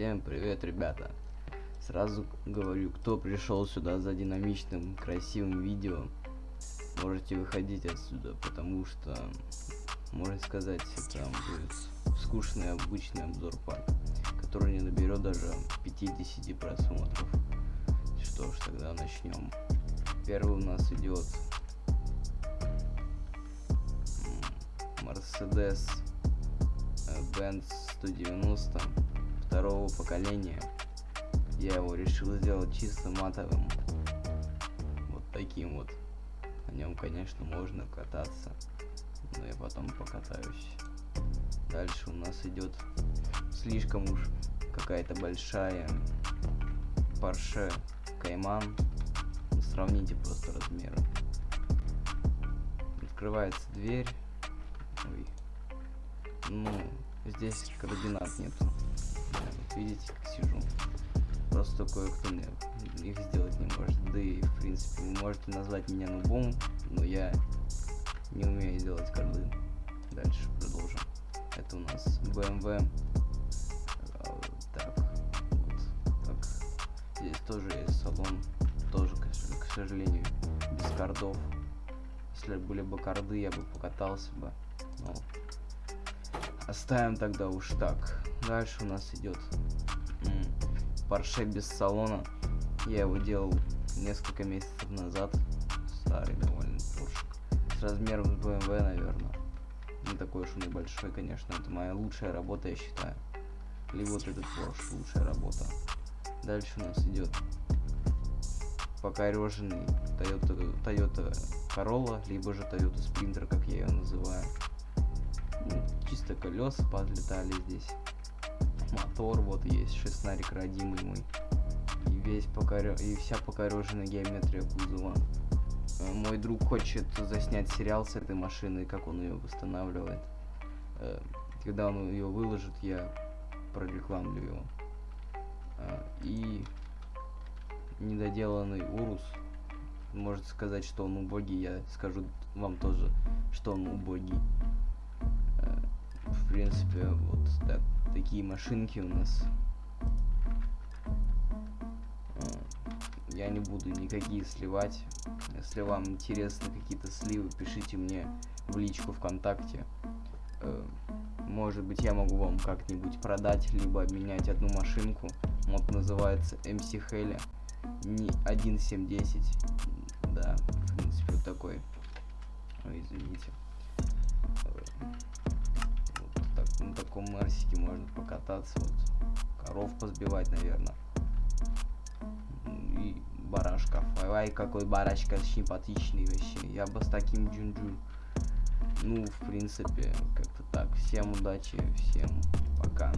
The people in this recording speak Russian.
Всем привет, ребята! Сразу говорю, кто пришел сюда за динамичным, красивым видео, можете выходить отсюда, потому что, можно сказать, это будет скучный обычный обзор парка, который не наберет даже 50 просмотров. Что ж, тогда начнем. Первый у нас идет Mercedes Benz 190 второго поколения. Я его решил сделать чисто матовым. Вот таким вот. На нем, конечно, можно кататься. Но я потом покатаюсь. Дальше у нас идет слишком уж какая-то большая Porsche Cayman. Сравните просто размеры. Открывается дверь. Ой. Ну, здесь координат нету. Вот видите, как сижу. Просто кое-кто мне их сделать не может. Да и, в принципе, вы можете назвать меня нубом, но я не умею делать коорды. Дальше продолжим. Это у нас BMW. А, так, вот так. Здесь тоже есть салон. Тоже, к сожалению, без кардов. Если были бы карды, я бы покатался бы. Но Оставим тогда уж так. Дальше у нас идет Porsche без салона. Я его делал несколько месяцев назад. Старый довольно Porsche. С размером с BMW, наверное. Не такой уж он небольшой, конечно. Это моя лучшая работа, я считаю. Либо вот этот Porsche лучшая работа. Дальше у нас идет покореженный Toyota, Toyota Corolla, либо же Toyota Sprinter, как я ее называю чисто колеса подлетали здесь. Мотор вот есть, шестнарик родимый мой. И весь покорё... и вся покореженная геометрия кузова. Э, мой друг хочет заснять сериал с этой машиной, как он ее восстанавливает. Э, когда он ее выложит, я прорекламлю его. Э, и недоделанный Урус. Может сказать, что он убогий, я скажу вам тоже, что он убогий в принципе, вот так, такие машинки у нас. Я не буду никакие сливать. Если вам интересны какие-то сливы, пишите мне в личку ВКонтакте. Э, может быть, я могу вам как-нибудь продать, либо обменять одну машинку. Вот называется MC Heli. Не 1710. Да, в принципе, вот такой. Ой, извините таком Мерсике можно покататься, вот, коров позбивать, наверное. И барашков. Ай, какой барашка симпатичный вообще. Я бы с таким джунджу. Ну, в принципе, как-то так. Всем удачи, всем пока.